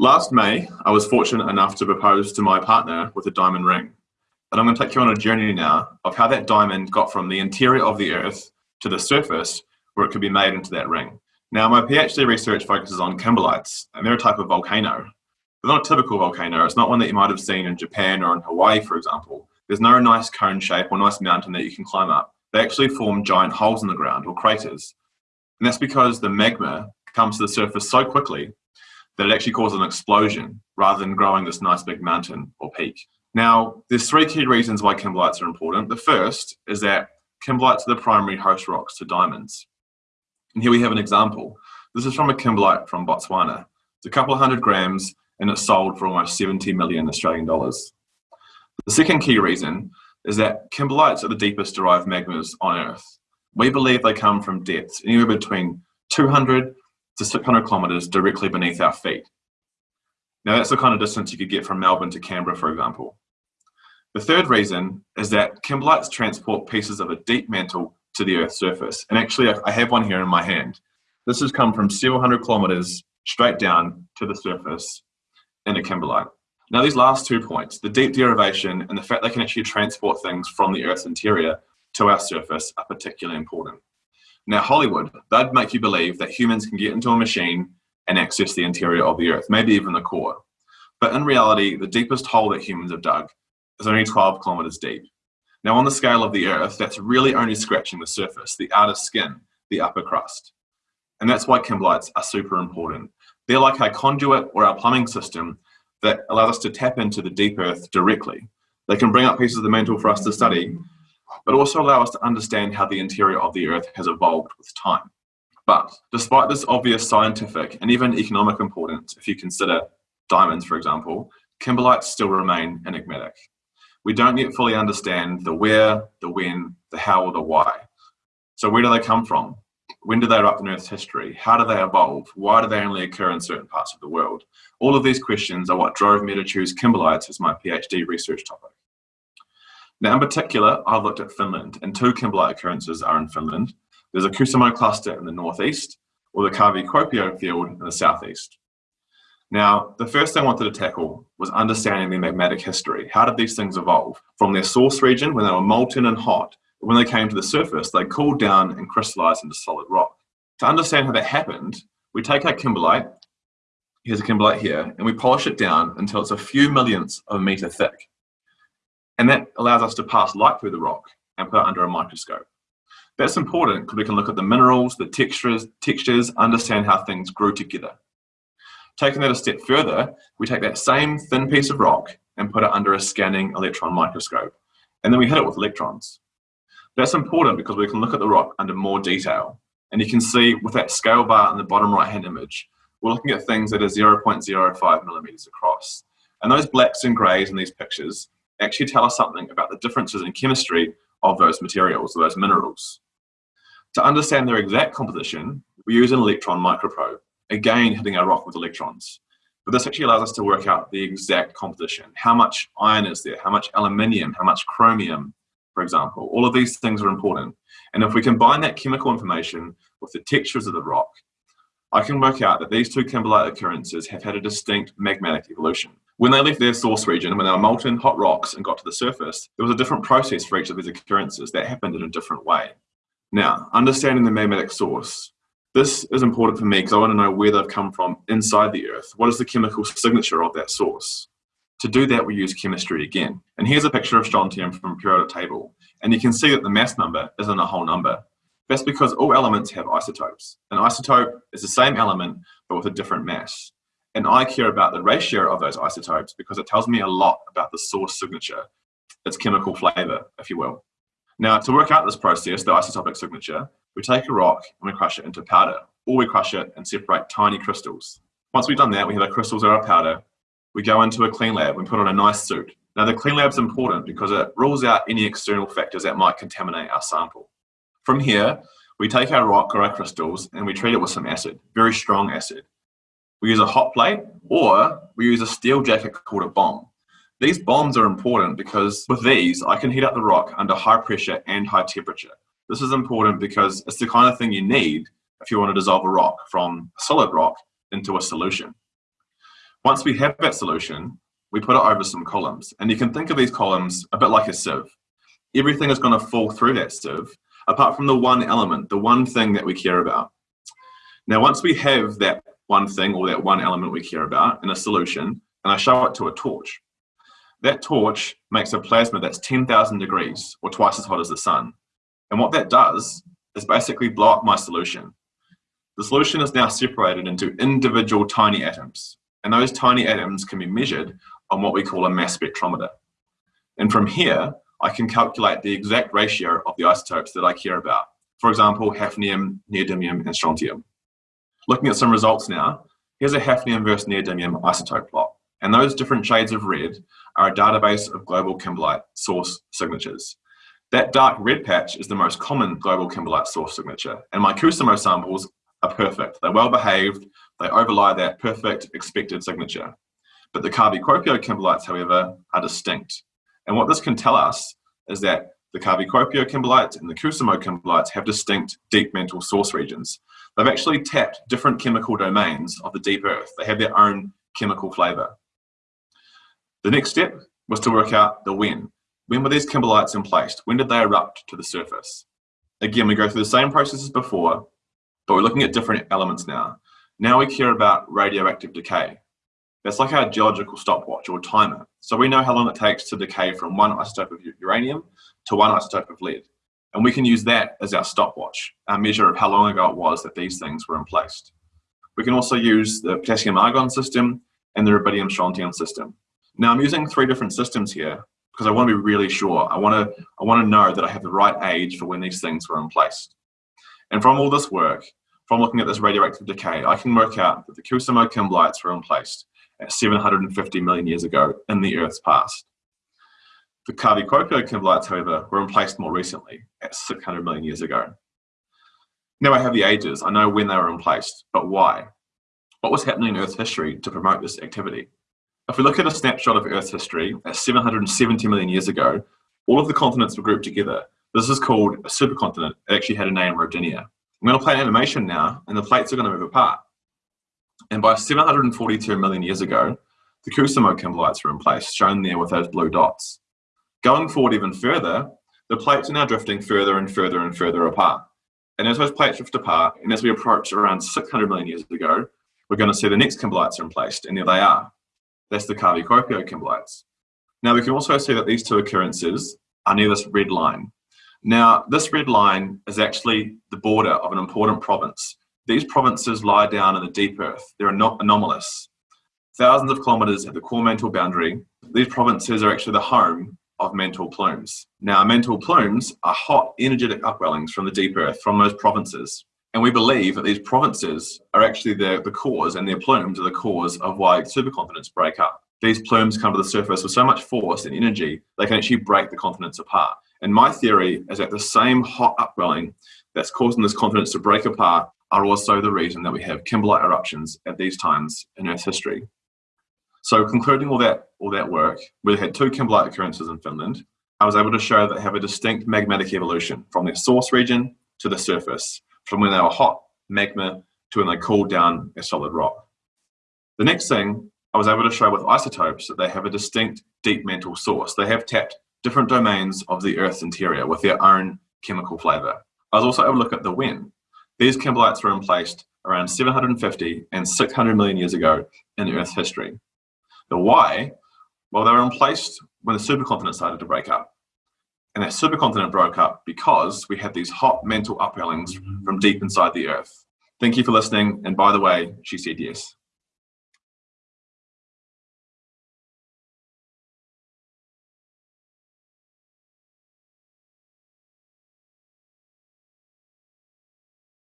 Last May, I was fortunate enough to propose to my partner with a diamond ring. And I'm going to take you on a journey now of how that diamond got from the interior of the Earth to the surface where it could be made into that ring. Now, my PhD research focuses on kimberlites, and they're a type of volcano. They're not a typical volcano. It's not one that you might have seen in Japan or in Hawaii, for example. There's no nice cone shape or nice mountain that you can climb up. They actually form giant holes in the ground or craters. And that's because the magma comes to the surface so quickly that it actually causes an explosion rather than growing this nice big mountain or peak. Now, there's three key reasons why kimberlites are important. The first is that kimberlites are the primary host rocks to diamonds. And here we have an example. This is from a kimberlite from Botswana. It's a couple of hundred grams and it's sold for almost 70 million Australian dollars. The second key reason is that kimberlites are the deepest derived magmas on Earth. We believe they come from depths anywhere between 200 to 600 kilometres directly beneath our feet. Now that's the kind of distance you could get from Melbourne to Canberra, for example. The third reason is that kimberlites transport pieces of a deep mantle to the Earth's surface. And actually, I have one here in my hand. This has come from several hundred kilometres straight down to the surface in a kimberlite. Now, these last two points, the deep derivation and the fact they can actually transport things from the Earth's interior to our surface, are particularly important. Now, Hollywood, they'd make you believe that humans can get into a machine and access the interior of the Earth, maybe even the core. But in reality, the deepest hole that humans have dug is only 12 kilometers deep. Now, on the scale of the Earth, that's really only scratching the surface, the outer skin, the upper crust. And that's why kimberlites are super important. They're like our conduit or our plumbing system that allows us to tap into the deep earth directly. They can bring up pieces of the mantle for us to study, but also allow us to understand how the interior of the earth has evolved with time. But despite this obvious scientific and even economic importance, if you consider diamonds, for example, kimberlites still remain enigmatic. We don't yet fully understand the where, the when, the how, or the why. So where do they come from? When do they erupt in Earth's history? How do they evolve? Why do they only occur in certain parts of the world? All of these questions are what drove me to choose kimberlites as my PhD research topic. Now, in particular, I've looked at Finland, and two kimberlite occurrences are in Finland. There's a Kuusamo cluster in the northeast, or the Kaavi-Kuopio field in the southeast. Now, the first thing I wanted to tackle was understanding the magmatic history. How did these things evolve? From their source region, when they were molten and hot, when they came to the surface, they cooled down and crystallized into solid rock. To understand how that happened, we take our kimberlite, here's a kimberlite here, and we polish it down until it's a few millionths of a meter thick. And that allows us to pass light through the rock and put it under a microscope. That's important because we can look at the minerals, the textures, textures, understand how things grew together. Taking that a step further, we take that same thin piece of rock and put it under a scanning electron microscope. And then we hit it with electrons. That's important because we can look at the rock under more detail. And you can see with that scale bar in the bottom right hand image, we're looking at things that are 0.05 millimeters across. And those blacks and grays in these pictures actually tell us something about the differences in chemistry of those materials, those minerals. To understand their exact composition, we use an electron microprobe, again hitting our rock with electrons. But this actually allows us to work out the exact composition. How much iron is there? How much aluminium? How much chromium? for example. All of these things are important. And if we combine that chemical information with the textures of the rock, I can work out that these two kimberlite occurrences have had a distinct magmatic evolution. When they left their source region, when they were molten hot rocks and got to the surface, there was a different process for each of these occurrences that happened in a different way. Now, understanding the magmatic source, this is important for me because I want to know where they've come from inside the Earth. What is the chemical signature of that source? To do that, we use chemistry again. And here's a picture of strontium from a periodic table. And you can see that the mass number isn't a whole number. That's because all elements have isotopes. An isotope is the same element, but with a different mass. And I care about the ratio of those isotopes because it tells me a lot about the source signature, its chemical flavor, if you will. Now, to work out this process, the isotopic signature, we take a rock and we crush it into powder, or we crush it and separate tiny crystals. Once we've done that, we have our crystals or our powder, we go into a clean lab and put on a nice suit. Now the clean lab is important because it rules out any external factors that might contaminate our sample. From here, we take our rock or our crystals and we treat it with some acid, very strong acid. We use a hot plate or we use a steel jacket called a bomb. These bombs are important because with these, I can heat up the rock under high pressure and high temperature. This is important because it's the kind of thing you need if you want to dissolve a rock from solid rock into a solution. Once we have that solution, we put it over some columns. And you can think of these columns a bit like a sieve. Everything is going to fall through that sieve, apart from the one element, the one thing that we care about. Now, once we have that one thing or that one element we care about in a solution, and I show it to a torch, that torch makes a plasma that's 10,000 degrees or twice as hot as the sun. And what that does is basically blow up my solution. The solution is now separated into individual tiny atoms. And those tiny atoms can be measured on what we call a mass spectrometer. And from here, I can calculate the exact ratio of the isotopes that I care about. For example, hafnium, neodymium, and strontium. Looking at some results now, here's a hafnium versus neodymium isotope plot. And those different shades of red are a database of global kimberlite source signatures. That dark red patch is the most common global kimberlite source signature. And my Kuusamo samples are perfect. They're well behaved, they overlie that perfect expected signature. But the Kaavi-Kuopio kimberlites, however, are distinct. And what this can tell us is that the Kaavi-Kuopio kimberlites and the Kuusamo kimberlites have distinct deep mantle source regions. They've actually tapped different chemical domains of the deep earth. They have their own chemical flavor. The next step was to work out the when. When were these kimberlites emplaced? When did they erupt to the surface? Again, we go through the same process as before, but we're looking at different elements now. Now we care about radioactive decay. That's like our geological stopwatch or timer. So we know how long it takes to decay from one isotope of uranium to one isotope of lead. And we can use that as our stopwatch, our measure of how long ago it was that these things were emplaced. We can also use the potassium argon system and the rubidium strontium system. Now I'm using three different systems here because I want to be really sure. I want to, I want to know that I have the right age for when these things were emplaced. And from all this work, from looking at this radioactive decay, I can work out that the Kuusamo kimberlites were emplaced at 750 million years ago in the Earth's past. The Kaavi-Kuopio kimberlites, however, were emplaced more recently at 600 million years ago. Now I have the ages, I know when they were emplaced, but why? What was happening in Earth's history to promote this activity? If we look at a snapshot of Earth's history at 770 million years ago, all of the continents were grouped together. This is called a supercontinent. It actually had a name, Rodinia. I'm going to play an animation now, and the plates are going to move apart. And by 742 million years ago, the Kuusamo kimberlites were in place, shown there with those blue dots. Going forward even further, the plates are now drifting further and further and further apart. And as those plates drift apart, and as we approach around 600 million years ago, we're going to see the next kimberlites are in place, and there they are. That's the Kaavi-Kuopio kimberlites. Now we can also see that these two occurrences are near this red line. Now this red line is actually the border of an important province. These provinces lie down in the deep earth. They're anom anomalous. Thousands of kilometers at the core mantle boundary, these provinces are actually the home of mantle plumes. Now mantle plumes are hot, energetic upwellings from the deep earth, from those provinces. And we believe that these provinces are actually the, the cause, and their plumes are the cause of why supercontinents break up. These plumes come to the surface with so much force and energy, they can actually break the continents apart. And my theory is that the same hot upwelling that's causing this continents to break apart are also the reason that we have kimberlite eruptions at these times in Earth's history. So concluding all that, all that work, we had two kimberlite occurrences in Finland. I was able to show that they have a distinct magmatic evolution from their source region to the surface from when they were hot magma to when they cooled down as solid rock. The next thing I was able to show with isotopes that they have a distinct deep mantle source. They have tapped different domains of the Earth's interior with their own chemical flavor. I was also able to look at the when. These kimberlites were emplaced around 750 and 600 million years ago in Earth's history. The why? Well, they were emplaced when the supercontinent started to break up. And that supercontinent broke up because we had these hot mantle upwellings from deep inside the earth. Thank you for listening. And by the way, she said yes.